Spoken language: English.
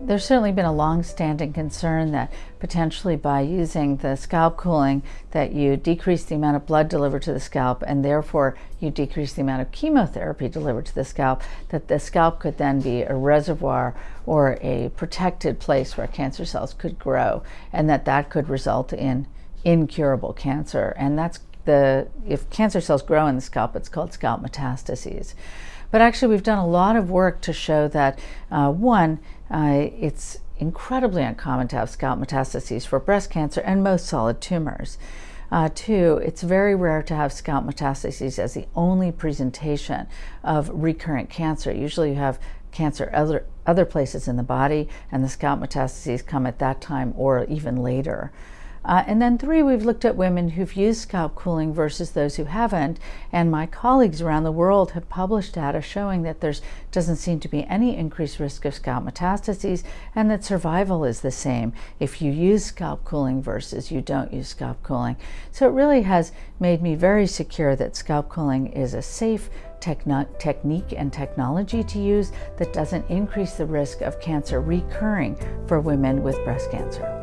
there's certainly been a long-standing concern that potentially by using the scalp cooling that you decrease the amount of blood delivered to the scalp and therefore you decrease the amount of chemotherapy delivered to the scalp, that the scalp could then be a reservoir or a protected place where cancer cells could grow and that that could result in incurable cancer. And that's the, if cancer cells grow in the scalp, it's called scalp metastases. But actually, we've done a lot of work to show that, uh, one, uh, it's incredibly uncommon to have scalp metastases for breast cancer and most solid tumors. Uh, two, it's very rare to have scalp metastases as the only presentation of recurrent cancer. Usually you have cancer other, other places in the body and the scalp metastases come at that time or even later. Uh, and then three, we've looked at women who've used scalp cooling versus those who haven't. And my colleagues around the world have published data showing that there doesn't seem to be any increased risk of scalp metastases and that survival is the same if you use scalp cooling versus you don't use scalp cooling. So it really has made me very secure that scalp cooling is a safe technique and technology to use that doesn't increase the risk of cancer recurring for women with breast cancer.